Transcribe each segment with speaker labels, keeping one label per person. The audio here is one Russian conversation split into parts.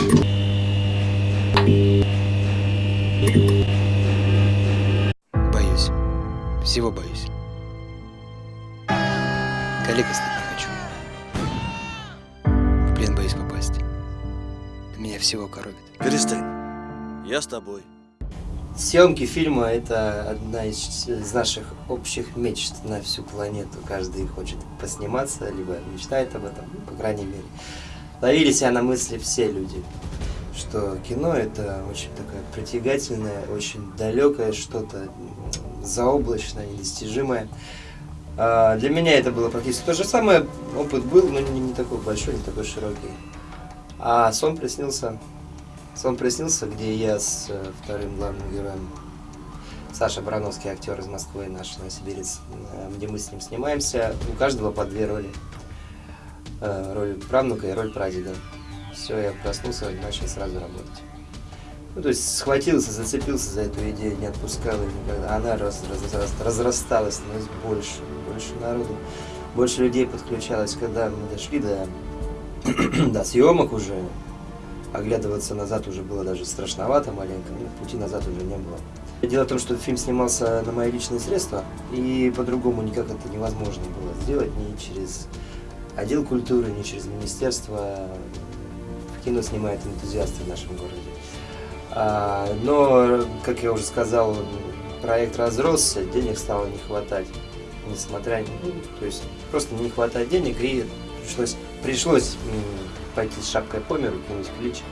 Speaker 1: Боюсь. Всего боюсь. Коллега стать не хочу. В плен боюсь попасть. Меня всего коробит.
Speaker 2: Перестань. Я с тобой.
Speaker 3: Съемки фильма – это одна из, из наших общих мечт на всю планету. Каждый хочет посниматься, либо мечтает об этом, ну, по крайней мере. Ловили себя на мысли все люди, что кино – это очень такое притягательное, очень далекое что-то, заоблачное, недостижимое. А, Для меня это было практически то же самое. Опыт был, но не, не такой большой, не такой широкий. А сон приснился Сон приснился, где я с э, вторым главным героем, Саша Барановский, актер из Москвы, наш новосибирец, э, где мы с ним снимаемся. У каждого по две роли. Э, Роль правнука и роль прадеда. Все, я проснулся и начал сразу работать. Ну, то есть схватился, зацепился за эту идею, не отпускал ее никогда. Она раз, раз, раз- разрасталась, становилась больше, больше народу, больше людей подключалось. Когда мы дошли до, до съемок уже, оглядываться назад уже было даже страшновато маленько, ну, пути назад уже не было. Дело в том, что фильм снимался на мои личные средства, и по-другому никак это невозможно было сделать ни через отдел культуры, ни через министерство. Кино снимают энтузиасты в нашем городе. А, но, как я уже сказал, проект разросся, денег стало не хватать. Несмотря, ну, то есть просто не хватает денег, и пришлось, пришлось пойти с шапкой по миру, кинуть клич.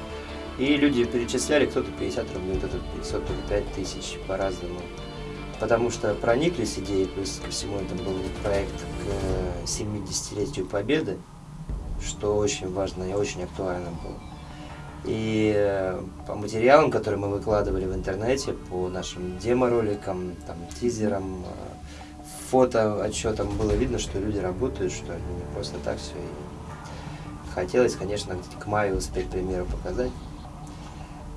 Speaker 3: И люди перечисляли, кто-то 50 рублей, кто-то 500, кто-то 5 тысяч, по-разному. Потому что прониклись идеей, плюс ко всему это был проект к 70-летию Победы, что очень важно и очень актуально было. И э, по материалам, которые мы выкладывали в интернете, по нашим демо-роликам, там, тизерам, э, фото отчетам, было видно, что люди работают, что они не просто так все. И хотелось, конечно, к- маю успеть премьеру показать.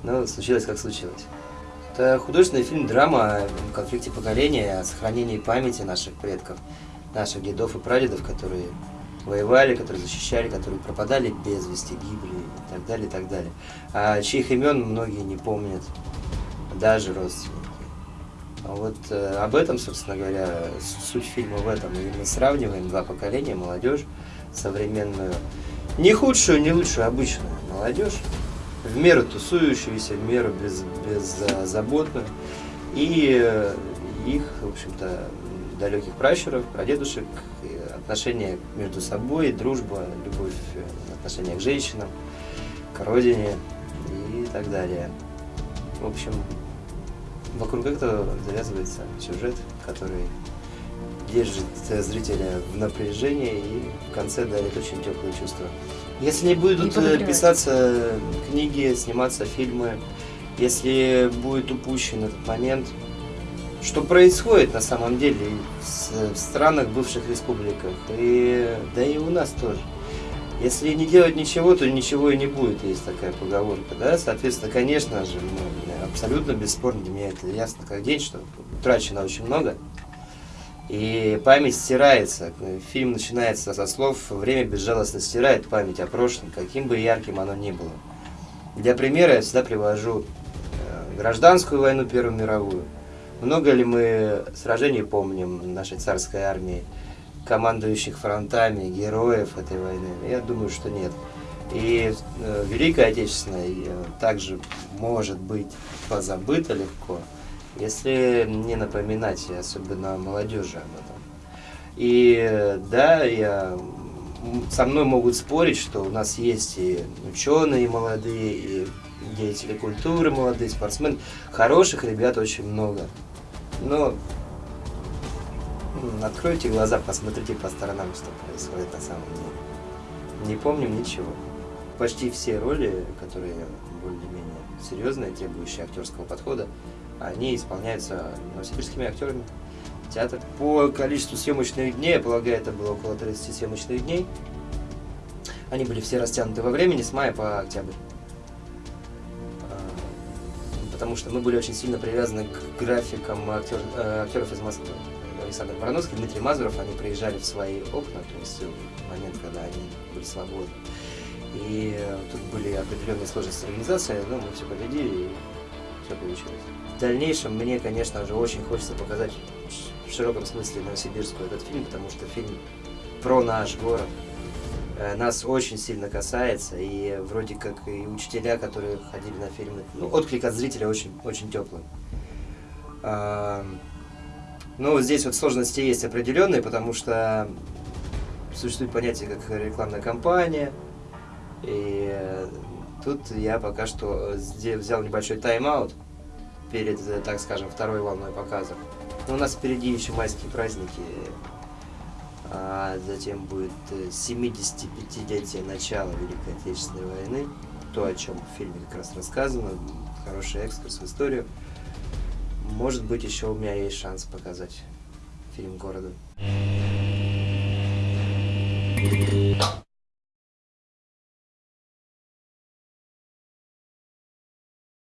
Speaker 3: Но случилось, как случилось. Это художественный фильм драма о конфликте поколения, о сохранении памяти наших предков, наших дедов и прадедов, которые воевали, которые защищали, которые пропадали без вести, гибли и так далее, и так далее. А чьих имен многие не помнят, даже родственники. А вот э, об этом, собственно говоря, суть фильма в этом. И мы сравниваем два поколения, молодежь современную, не худшую, не лучшую, обычную молодежь, в меру тусующуюся, в меру без, беззаботную, и э, их, в общем-то, далеких пращуров, прадедушек, отношения между собой, дружба, любовь, э, отношения к женщинам, к родине и так далее. В общем, вокруг этого завязывается сюжет, который держит э, зрителя в напряжении и в конце дарит очень теплые чувства. Если не будут э, писаться книги, сниматься фильмы, если будет упущен этот момент, что происходит на самом деле в странах бывших республиках, и, да и у нас тоже. Если не делать ничего, то ничего и не будет, есть такая поговорка, да, соответственно, конечно же, ну, абсолютно бесспорно для меня это ясно как день, что утрачено очень много, и память стирается. Фильм начинается со слов «Время безжалостно стирает память о прошлом, каким бы ярким оно ни было». Для примера я всегда привожу э, гражданскую войну, Первую мировую. Много ли мы сражений помним нашей царской армии, командующих фронтами, героев этой войны? Я думаю, что нет. И э, Великая Отечественная э, также может быть позабыта легко, если не напоминать, особенно молодежи об этом. И да, я, со мной могут спорить, что у нас есть и ученые молодые, и деятели культуры молодые, спортсмены. Хороших ребят очень много. Но откройте глаза, посмотрите по сторонам, что происходит на самом деле. Не помним ничего. Почти все роли, которые более-менее серьезные, требующие актерского подхода, они исполняются новосибирскими актерами. Театр. По количеству съемочных дней, я полагаю, это было около 30 съемочных дней. Они были все растянуты во времени с мая по октябрь. А, Потому что мы были очень сильно привязаны к графикам актер- э, актеров из Москвы. Александр Барановский, Дмитрий Мазуров, они приезжали в свои окна, то есть в момент, когда они были свободны. И э, тут были определенные сложности с организацией, но мы все победили и все получилось. В дальнейшем мне, конечно же, очень хочется показать в широком смысле Новосибирску этот фильм, потому что фильм про наш город. Э, Нас очень сильно касается, и вроде как и учителя, которые ходили на фильмы, ну, отклик от зрителя очень, очень теплый. А, Ну, вот здесь вот сложности есть определенные, потому что существует понятие как рекламная кампания, и э, тут я пока что э, взял небольшой тайм-аут перед, э, так скажем, второй волной показов. У нас впереди еще майские праздники. А затем будет 75-летие начала Великой Отечественной войны. То, о чем в фильме как раз рассказано. Хороший экскурс в историю. Может быть, еще у меня есть шанс показать фильм города.